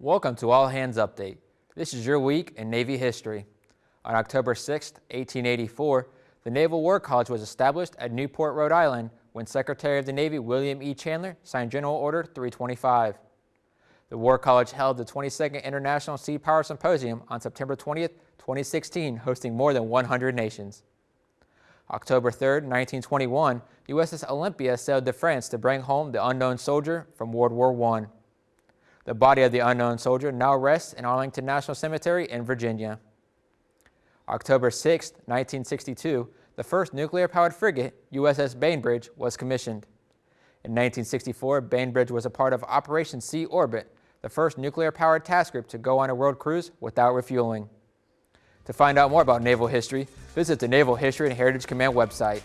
Welcome to All Hands Update. This is your week in Navy history. On October 6, 1884, the Naval War College was established at Newport, Rhode Island when Secretary of the Navy William E. Chandler signed General Order 325. The War College held the 22nd International Sea Power Symposium on September 20, 2016, hosting more than 100 nations. October 3, 1921, USS Olympia sailed to France to bring home the unknown soldier from World War I. The body of the unknown soldier now rests in Arlington National Cemetery in Virginia. October 6, 1962, the first nuclear-powered frigate, USS Bainbridge, was commissioned. In 1964, Bainbridge was a part of Operation Sea Orbit, the first nuclear-powered task group to go on a world cruise without refueling. To find out more about naval history, visit the Naval History and Heritage Command website.